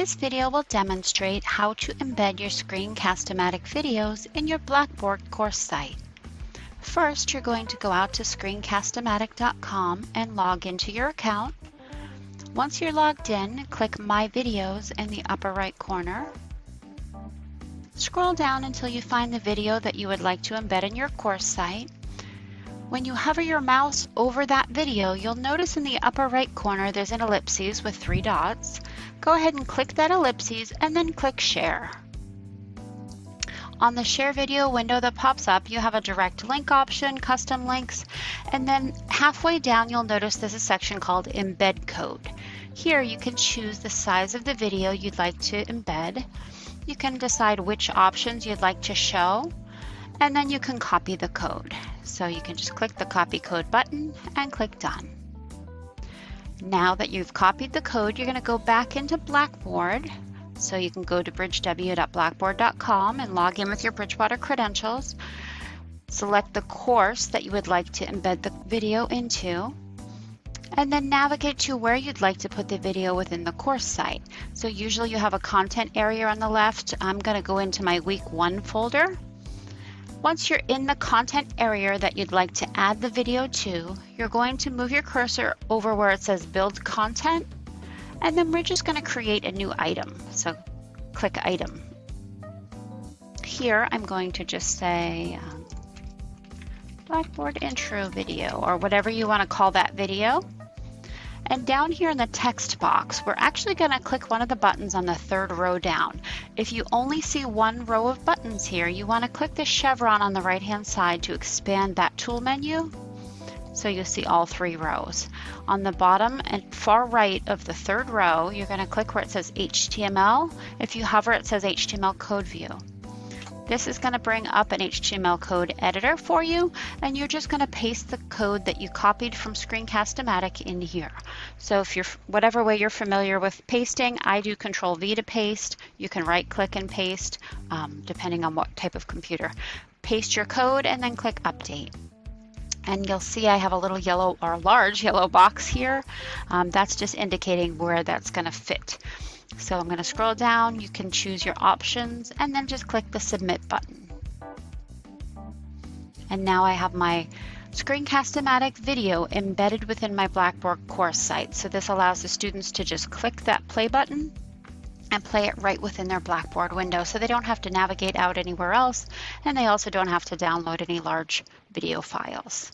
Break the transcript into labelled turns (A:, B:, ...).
A: This video will demonstrate how to embed your Screencast-O-Matic videos in your Blackboard course site. First, you're going to go out to screencast-o-matic.com and log into your account. Once you're logged in, click My Videos in the upper right corner. Scroll down until you find the video that you would like to embed in your course site. When you hover your mouse over that video, you'll notice in the upper right corner there's an ellipses with three dots. Go ahead and click that ellipses and then click Share. On the Share Video window that pops up, you have a direct link option, custom links, and then halfway down you'll notice there's a section called Embed Code. Here you can choose the size of the video you'd like to embed. You can decide which options you'd like to show, and then you can copy the code. So you can just click the copy code button and click done. Now that you've copied the code, you're gonna go back into Blackboard. So you can go to bridgew.blackboard.com and log in with your Bridgewater credentials. Select the course that you would like to embed the video into and then navigate to where you'd like to put the video within the course site. So usually you have a content area on the left. I'm going to go into my week one folder once you're in the content area that you'd like to add the video to, you're going to move your cursor over where it says build content, and then we're just gonna create a new item. So click item. Here, I'm going to just say um, Blackboard intro video or whatever you wanna call that video. And down here in the text box, we're actually going to click one of the buttons on the third row down. If you only see one row of buttons here, you want to click the chevron on the right hand side to expand that tool menu so you'll see all three rows. On the bottom and far right of the third row, you're going to click where it says HTML. If you hover, it says HTML code view. This is going to bring up an HTML code editor for you, and you're just going to paste the code that you copied from Screencast-O-Matic in here. So if you're, whatever way you're familiar with pasting, I do Control V to paste. You can right click and paste, um, depending on what type of computer. Paste your code and then click Update and you'll see I have a little yellow or large yellow box here. Um, that's just indicating where that's going to fit. So I'm going to scroll down, you can choose your options and then just click the submit button. And now I have my Screencast-O-Matic video embedded within my Blackboard course site. So this allows the students to just click that play button and play it right within their Blackboard window so they don't have to navigate out anywhere else and they also don't have to download any large video files.